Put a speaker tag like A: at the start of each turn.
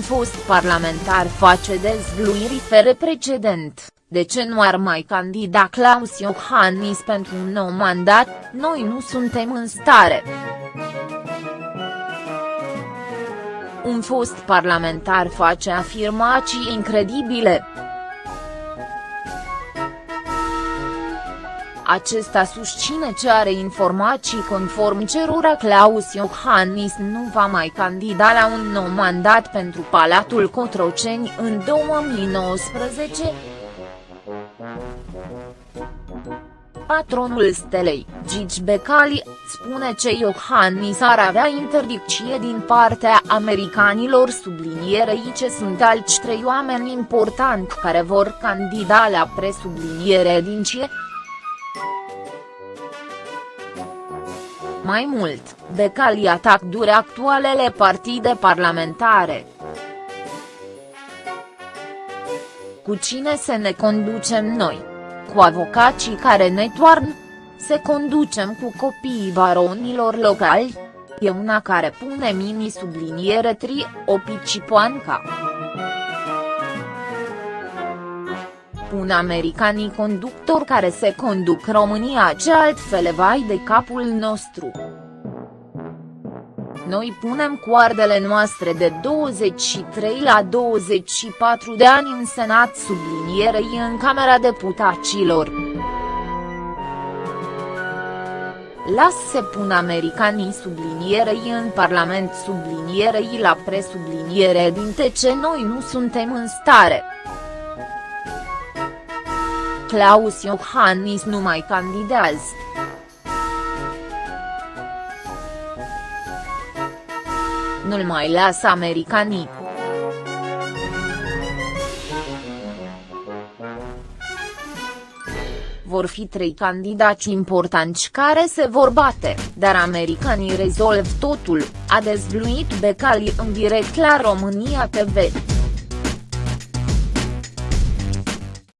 A: fost parlamentar face dezvluiri fără precedent, de ce nu ar mai candida Claus Iohannis pentru un nou mandat, noi nu suntem în stare. Un fost parlamentar face afirmații incredibile. Acesta susține ce are informații conform cerura Claus Iohannis nu va mai candida la un nou mandat pentru Palatul Cotroceni în 2019. Patronul stelei, Gigi Becali, spune că Iohannis ar avea interdicție din partea americanilor sublinierei ce sunt alți trei oameni importanti care vor candida la presubliniere din CIE. Mai mult, Becali atac dure actualele partide parlamentare. Cu cine să ne conducem noi? Cu avocații care ne toarnă? Se conducem cu copiii baronilor locali? E una care pune mini subliniere tri, o picipoanca. Pun americanii conductori care se conduc România ce altfel vai de capul nostru. Noi punem coardele noastre de 23 la 24 de ani în Senat sublinierei în Camera Deputaților. Las se pun americanii sublinierei în Parlament sublinierei la presubliniere din ce noi nu suntem în stare. Claus Iohannis nu mai candidează. Nu-l mai lasă americanii. vor fi trei candidați importanți care se vor bate, dar americanii rezolv totul, a dezvluit Becali în direct la România TV.